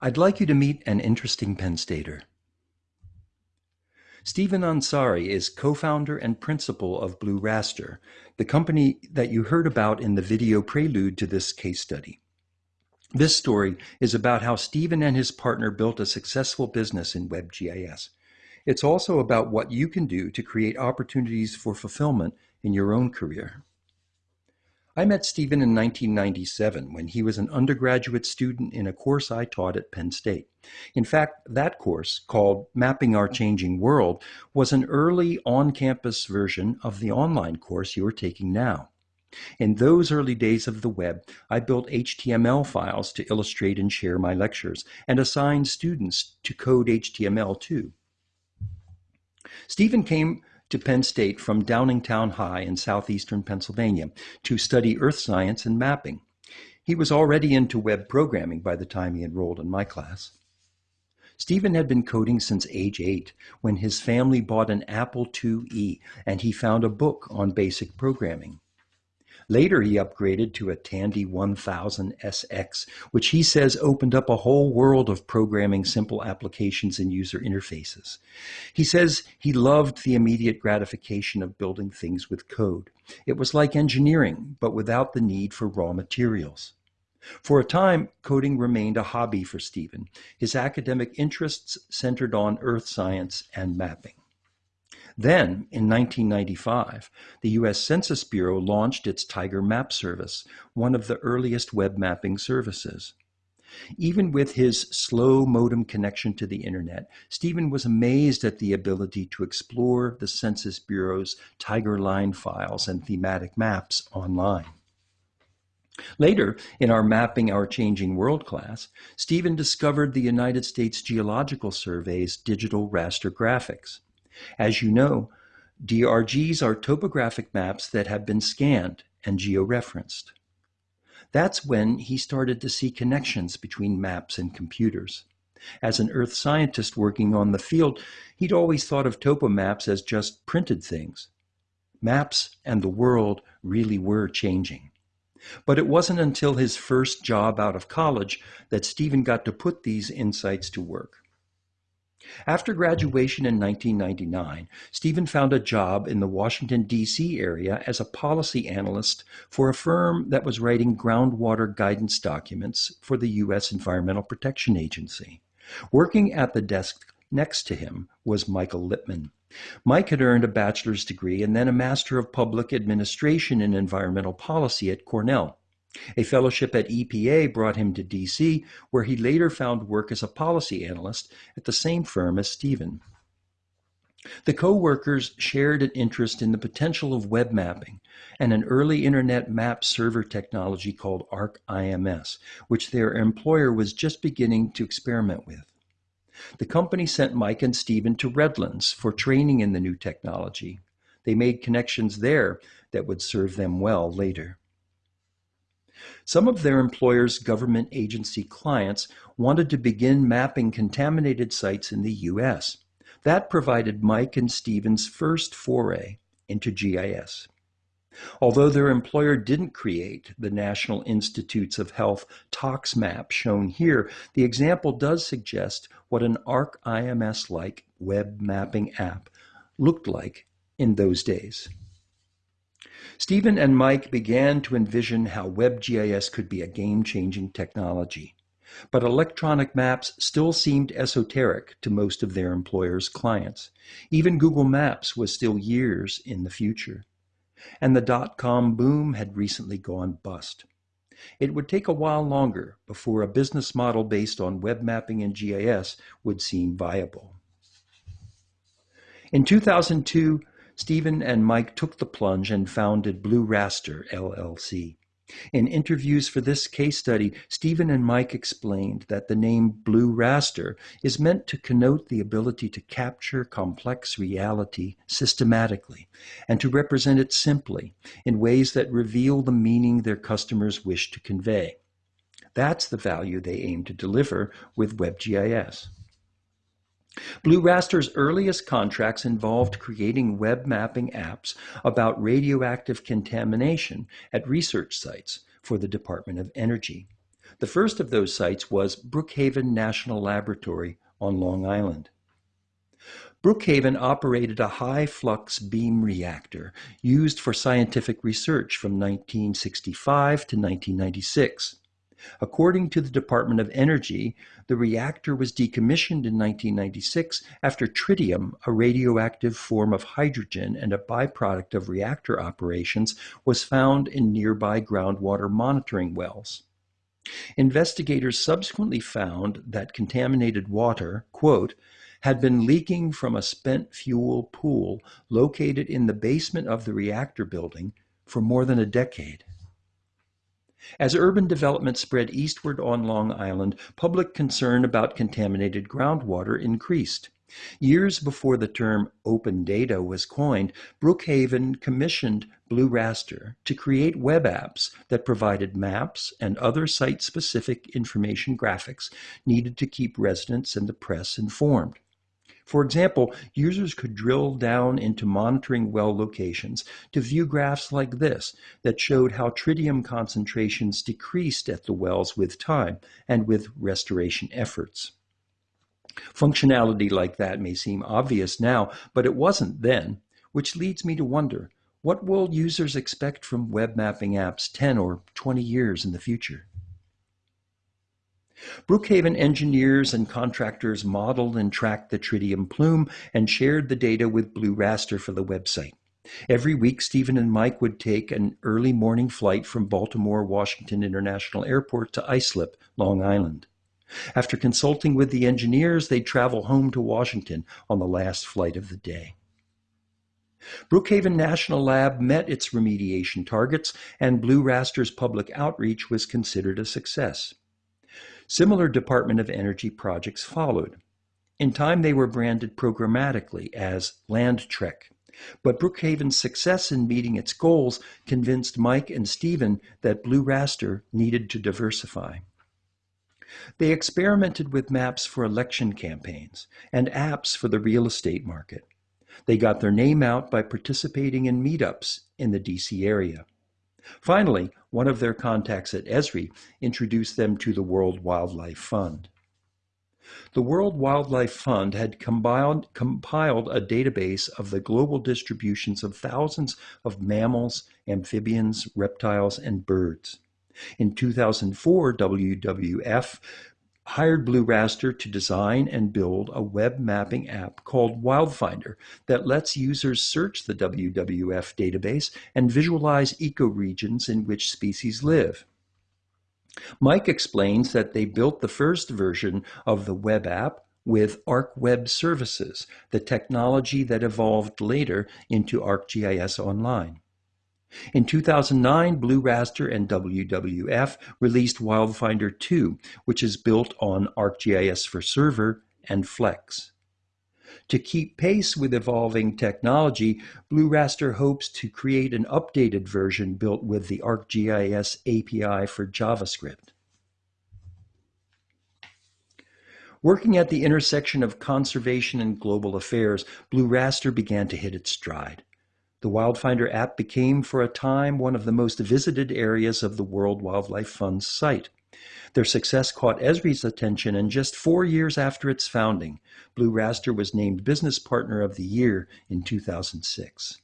I'd like you to meet an interesting Penn Stater. Stephen Ansari is co-founder and principal of Blue Raster, the company that you heard about in the video prelude to this case study. This story is about how Stephen and his partner built a successful business in WebGIS. It's also about what you can do to create opportunities for fulfillment in your own career. I met Stephen in 1997 when he was an undergraduate student in a course I taught at Penn State. In fact, that course, called Mapping Our Changing World, was an early on-campus version of the online course you are taking now. In those early days of the web, I built HTML files to illustrate and share my lectures, and assigned students to code HTML too. Stephen came to Penn State from Downingtown High in southeastern Pennsylvania to study earth science and mapping. He was already into web programming by the time he enrolled in my class. Stephen had been coding since age eight when his family bought an Apple IIe and he found a book on basic programming. Later, he upgraded to a Tandy 1000 SX, which he says opened up a whole world of programming simple applications and user interfaces. He says he loved the immediate gratification of building things with code. It was like engineering, but without the need for raw materials. For a time, coding remained a hobby for Stephen. His academic interests centered on earth science and mapping. Then, in 1995, the U.S. Census Bureau launched its Tiger Map service, one of the earliest web mapping services. Even with his slow modem connection to the internet, Stephen was amazed at the ability to explore the Census Bureau's Tiger Line files and thematic maps online. Later, in our Mapping Our Changing World class, Stephen discovered the United States Geological Survey's digital raster graphics. As you know, DRGs are topographic maps that have been scanned and georeferenced. That's when he started to see connections between maps and computers. As an earth scientist working on the field, he'd always thought of topo maps as just printed things. Maps and the world really were changing. But it wasn't until his first job out of college that Stephen got to put these insights to work. After graduation in 1999, Stephen found a job in the Washington, D.C. area as a policy analyst for a firm that was writing groundwater guidance documents for the U.S. Environmental Protection Agency. Working at the desk next to him was Michael Lippman. Mike had earned a bachelor's degree and then a Master of Public Administration in Environmental Policy at Cornell. A fellowship at EPA brought him to DC, where he later found work as a policy analyst at the same firm as Stephen. The co-workers shared an interest in the potential of web mapping and an early internet map server technology called ArcIMS, which their employer was just beginning to experiment with. The company sent Mike and Stephen to Redlands for training in the new technology. They made connections there that would serve them well later. Some of their employers' government agency clients wanted to begin mapping contaminated sites in the U.S. That provided Mike and Stephen's first foray into GIS. Although their employer didn't create the National Institutes of Health TOXMAP shown here, the example does suggest what an ArcIMS-like web mapping app looked like in those days. Stephen and Mike began to envision how WebGIS could be a game-changing technology. But electronic maps still seemed esoteric to most of their employers' clients. Even Google Maps was still years in the future. And the dot-com boom had recently gone bust. It would take a while longer before a business model based on web mapping and GIS would seem viable. In 2002, Stephen and Mike took the plunge and founded Blue Raster LLC. In interviews for this case study, Stephen and Mike explained that the name Blue Raster is meant to connote the ability to capture complex reality systematically and to represent it simply in ways that reveal the meaning their customers wish to convey. That's the value they aim to deliver with WebGIS. Blue Raster's earliest contracts involved creating web mapping apps about radioactive contamination at research sites for the Department of Energy. The first of those sites was Brookhaven National Laboratory on Long Island. Brookhaven operated a high flux beam reactor used for scientific research from 1965 to 1996. According to the Department of Energy, the reactor was decommissioned in 1996 after tritium, a radioactive form of hydrogen and a byproduct of reactor operations, was found in nearby groundwater monitoring wells. Investigators subsequently found that contaminated water, quote, had been leaking from a spent fuel pool located in the basement of the reactor building for more than a decade. As urban development spread eastward on Long Island, public concern about contaminated groundwater increased. Years before the term open data was coined, Brookhaven commissioned Blue Raster to create web apps that provided maps and other site specific information graphics needed to keep residents and the press informed. For example, users could drill down into monitoring well locations to view graphs like this that showed how tritium concentrations decreased at the wells with time and with restoration efforts. Functionality like that may seem obvious now, but it wasn't then, which leads me to wonder, what will users expect from web mapping apps 10 or 20 years in the future? Brookhaven engineers and contractors modeled and tracked the tritium plume and shared the data with Blue Raster for the website. Every week, Stephen and Mike would take an early morning flight from Baltimore Washington International Airport to Islip, Long Island. After consulting with the engineers, they'd travel home to Washington on the last flight of the day. Brookhaven National Lab met its remediation targets, and Blue Raster's public outreach was considered a success. Similar Department of Energy projects followed. In time, they were branded programmatically as LandTrek. But Brookhaven's success in meeting its goals convinced Mike and Stephen that Blue Raster needed to diversify. They experimented with maps for election campaigns and apps for the real estate market. They got their name out by participating in meetups in the DC area. Finally, one of their contacts at Esri introduced them to the World Wildlife Fund. The World Wildlife Fund had compiled, compiled, a database of the global distributions of thousands of mammals, amphibians, reptiles, and birds. In 2004, WWF hired Blue Raster to design and build a web mapping app called WildFinder that lets users search the WWF database and visualize ecoregions in which species live. Mike explains that they built the first version of the web app with ArcWeb Services, the technology that evolved later into ArcGIS Online. In 2009, Blue Raster and WWF released WildFinder 2, which is built on ArcGIS for Server and Flex. To keep pace with evolving technology, Blue Raster hopes to create an updated version built with the ArcGIS API for JavaScript. Working at the intersection of conservation and global affairs, Blue Raster began to hit its stride. The WildFinder app became for a time one of the most visited areas of the World Wildlife Fund's site. Their success caught Esri's attention, and just four years after its founding, Blue Raster was named Business Partner of the Year in 2006.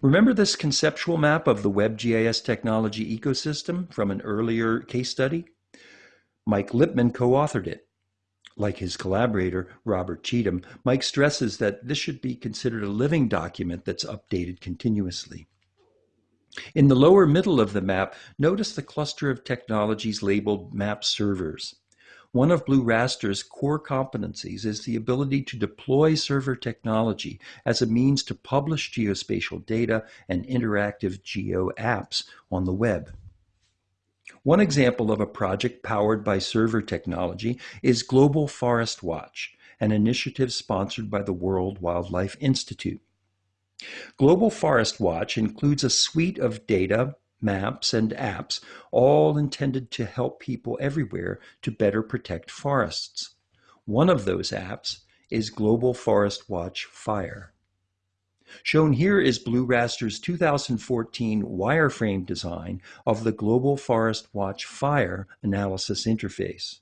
Remember this conceptual map of the WebGIS technology ecosystem from an earlier case study? Mike Lipman co-authored it. Like his collaborator, Robert Cheatham, Mike stresses that this should be considered a living document that's updated continuously. In the lower middle of the map, notice the cluster of technologies labeled map servers. One of Blue Raster's core competencies is the ability to deploy server technology as a means to publish geospatial data and interactive geo apps on the web. One example of a project powered by server technology is Global Forest Watch, an initiative sponsored by the World Wildlife Institute. Global Forest Watch includes a suite of data, maps, and apps, all intended to help people everywhere to better protect forests. One of those apps is Global Forest Watch Fire. Shown here is Blue Raster's 2014 wireframe design of the Global Forest Watch Fire Analysis Interface.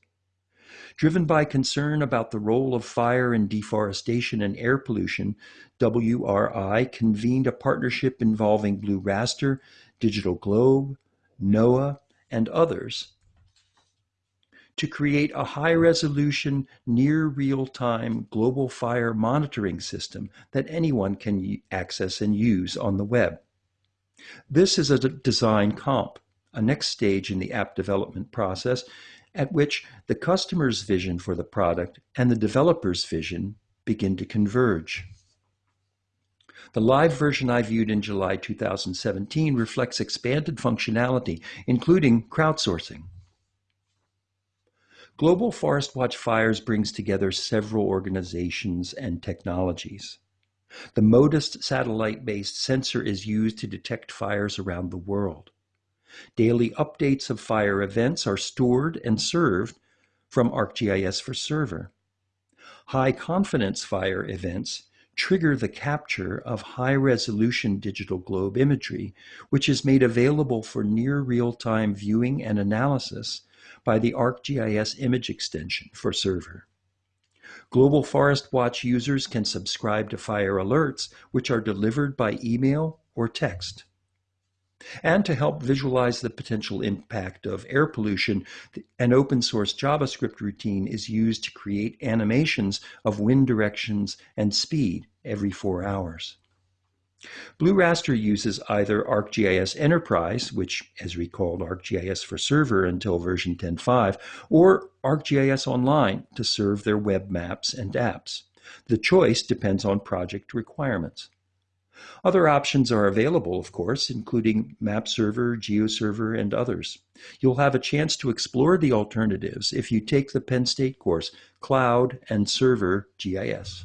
Driven by concern about the role of fire in deforestation and air pollution, WRI convened a partnership involving Blue Raster, Digital Globe, NOAA, and others to create a high-resolution, near real-time global fire monitoring system that anyone can access and use on the web. This is a design comp, a next stage in the app development process at which the customer's vision for the product and the developer's vision begin to converge. The live version I viewed in July 2017 reflects expanded functionality, including crowdsourcing. Global Forest Watch Fires brings together several organizations and technologies. The MODIS satellite-based sensor is used to detect fires around the world. Daily updates of fire events are stored and served from ArcGIS for Server. High-confidence fire events trigger the capture of high-resolution digital globe imagery, which is made available for near real-time viewing and analysis by the ArcGIS image extension for server. Global Forest Watch users can subscribe to fire alerts, which are delivered by email or text. And to help visualize the potential impact of air pollution, an open source JavaScript routine is used to create animations of wind directions and speed every four hours. Blue Raster uses either ArcGIS Enterprise, which has recalled ArcGIS for Server until version 10.5, or ArcGIS Online to serve their web maps and apps. The choice depends on project requirements. Other options are available, of course, including MapServer, GeoServer, and others. You'll have a chance to explore the alternatives if you take the Penn State course, Cloud and Server GIS.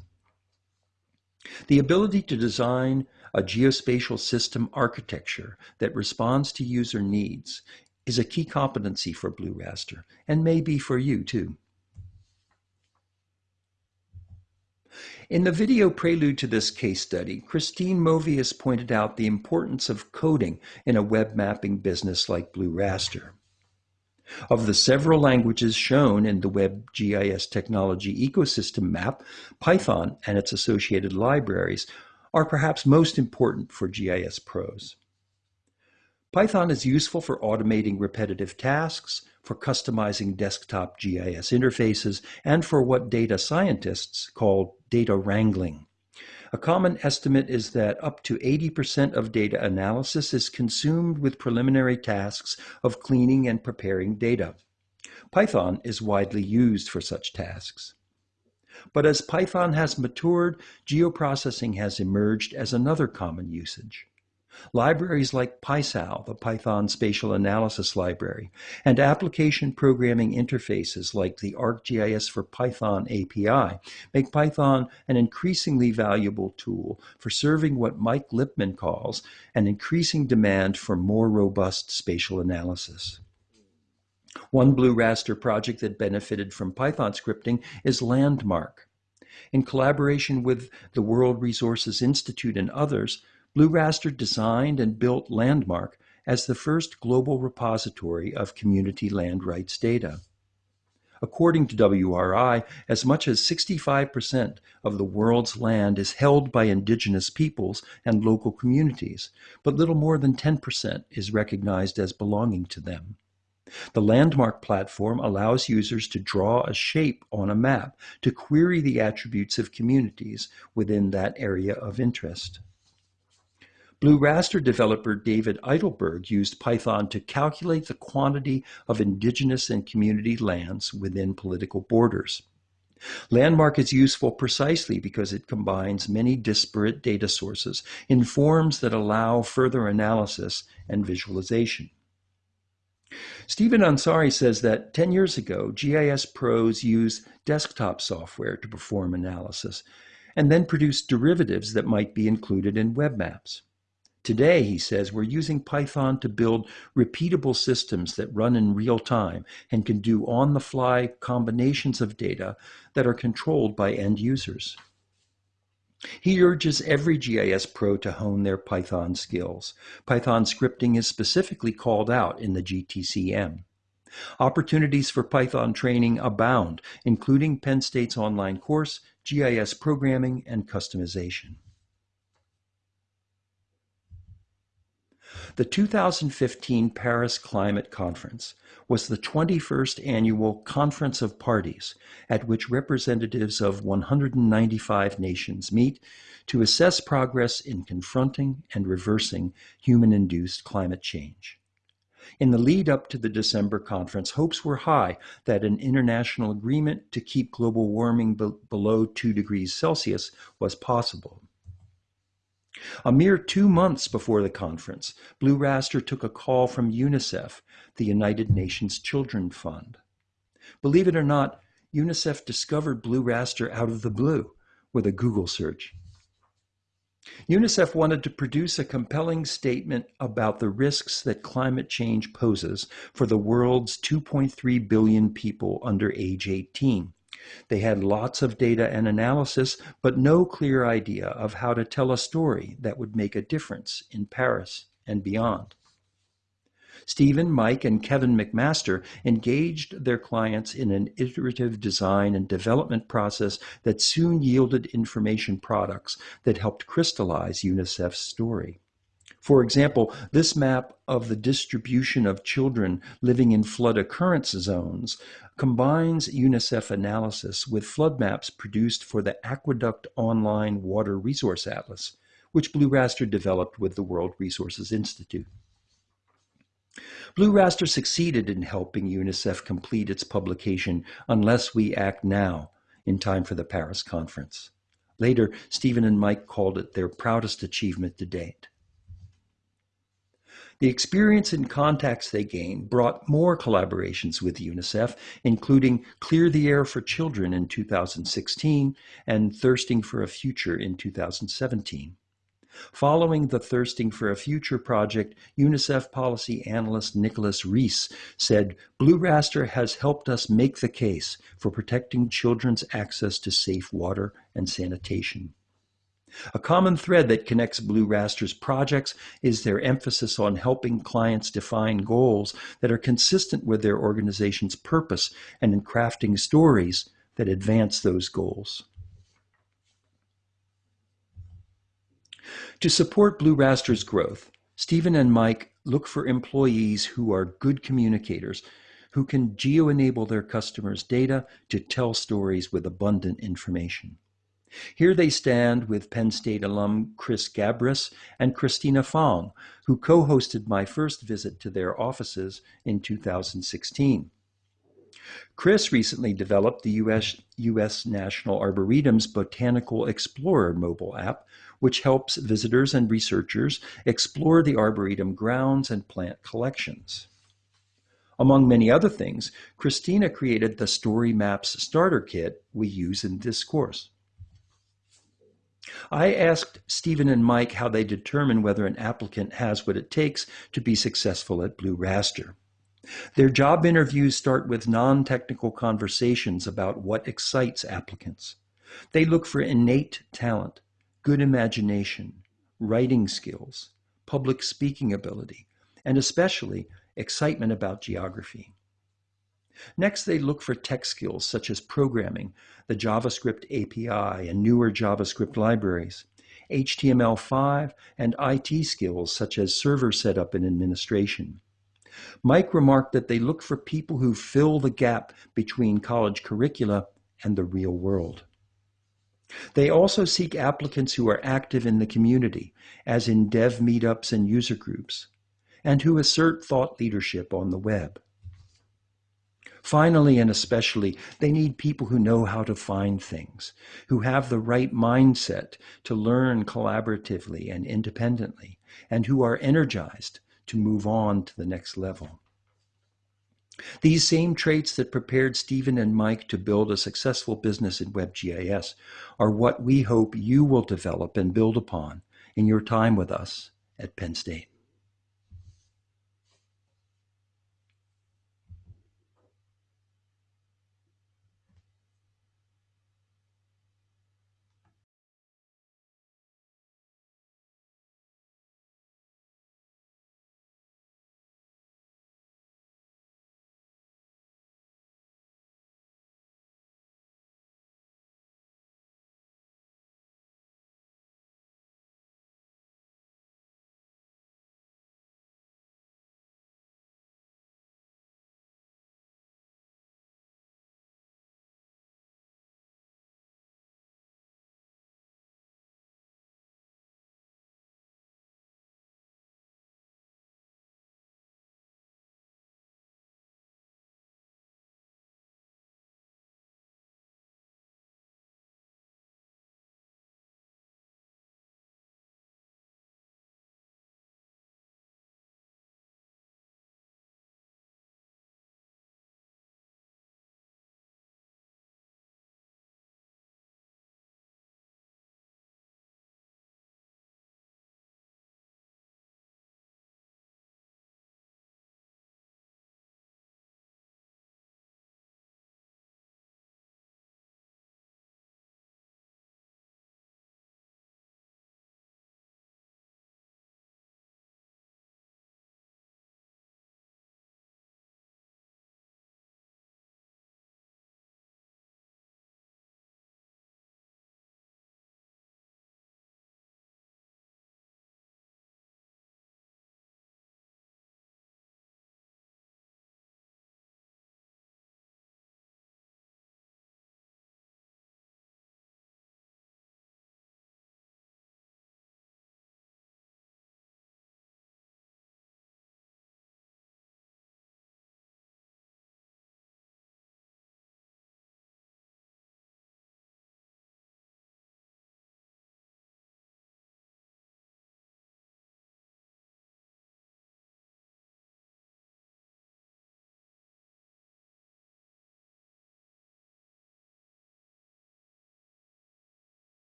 The ability to design a geospatial system architecture that responds to user needs is a key competency for Blue Raster and may be for you too. In the video prelude to this case study, Christine Movius pointed out the importance of coding in a web mapping business like Blue Raster. Of the several languages shown in the WebGIS technology ecosystem map, Python and its associated libraries are perhaps most important for GIS pros. Python is useful for automating repetitive tasks, for customizing desktop GIS interfaces, and for what data scientists call data wrangling. A common estimate is that up to 80% of data analysis is consumed with preliminary tasks of cleaning and preparing data. Python is widely used for such tasks. But as Python has matured, geoprocessing has emerged as another common usage. Libraries like PySal, the Python Spatial Analysis Library, and application programming interfaces like the ArcGIS for Python API make Python an increasingly valuable tool for serving what Mike Lipman calls an increasing demand for more robust spatial analysis. One Blue Raster project that benefited from Python scripting is Landmark. In collaboration with the World Resources Institute and others, Blue Raster designed and built Landmark as the first global repository of community land rights data. According to WRI, as much as 65% of the world's land is held by indigenous peoples and local communities, but little more than 10% is recognized as belonging to them. The Landmark platform allows users to draw a shape on a map to query the attributes of communities within that area of interest. Blue Raster developer David Eidelberg used Python to calculate the quantity of indigenous and community lands within political borders. Landmark is useful precisely because it combines many disparate data sources in forms that allow further analysis and visualization. Stephen Ansari says that 10 years ago, GIS pros used desktop software to perform analysis and then produce derivatives that might be included in web maps. Today, he says, we're using Python to build repeatable systems that run in real time and can do on-the-fly combinations of data that are controlled by end users. He urges every GIS pro to hone their Python skills. Python scripting is specifically called out in the GTCM. Opportunities for Python training abound, including Penn State's online course, GIS programming, and customization. The 2015 Paris Climate Conference was the 21st annual Conference of Parties, at which representatives of 195 nations meet to assess progress in confronting and reversing human-induced climate change. In the lead up to the December conference, hopes were high that an international agreement to keep global warming be below 2 degrees Celsius was possible. A mere two months before the conference, Blue Raster took a call from UNICEF, the United Nations Children Fund. Believe it or not, UNICEF discovered Blue Raster out of the blue with a Google search. UNICEF wanted to produce a compelling statement about the risks that climate change poses for the world's 2.3 billion people under age 18. They had lots of data and analysis, but no clear idea of how to tell a story that would make a difference in Paris and beyond. Stephen, Mike, and Kevin McMaster engaged their clients in an iterative design and development process that soon yielded information products that helped crystallize UNICEF's story. For example, this map of the distribution of children living in flood occurrence zones combines UNICEF analysis with flood maps produced for the Aqueduct Online Water Resource Atlas, which Blue Raster developed with the World Resources Institute. Blue Raster succeeded in helping UNICEF complete its publication Unless We Act Now in time for the Paris conference. Later, Stephen and Mike called it their proudest achievement to date. The experience and contacts they gained brought more collaborations with UNICEF, including Clear the Air for Children in 2016 and Thirsting for a Future in 2017. Following the Thirsting for a Future project, UNICEF policy analyst Nicholas Rees said, Blue Raster has helped us make the case for protecting children's access to safe water and sanitation. A common thread that connects Blue Raster's projects is their emphasis on helping clients define goals that are consistent with their organization's purpose and in crafting stories that advance those goals. To support Blue Raster's growth, Stephen and Mike look for employees who are good communicators, who can geo-enable their customers' data to tell stories with abundant information. Here they stand with Penn State alum Chris Gabris and Christina Fong, who co-hosted my first visit to their offices in 2016. Chris recently developed the US, US National Arboretum's Botanical Explorer mobile app, which helps visitors and researchers explore the Arboretum grounds and plant collections. Among many other things, Christina created the Story Maps Starter Kit we use in this course. I asked Stephen and Mike how they determine whether an applicant has what it takes to be successful at Blue Raster. Their job interviews start with non-technical conversations about what excites applicants. They look for innate talent, good imagination, writing skills, public speaking ability, and especially excitement about geography. Next, they look for tech skills such as programming, the JavaScript API, and newer JavaScript libraries, HTML5, and IT skills such as server setup and administration. Mike remarked that they look for people who fill the gap between college curricula and the real world. They also seek applicants who are active in the community, as in dev meetups and user groups, and who assert thought leadership on the web. Finally, and especially, they need people who know how to find things, who have the right mindset to learn collaboratively and independently, and who are energized to move on to the next level. These same traits that prepared Stephen and Mike to build a successful business in WebGIS are what we hope you will develop and build upon in your time with us at Penn State.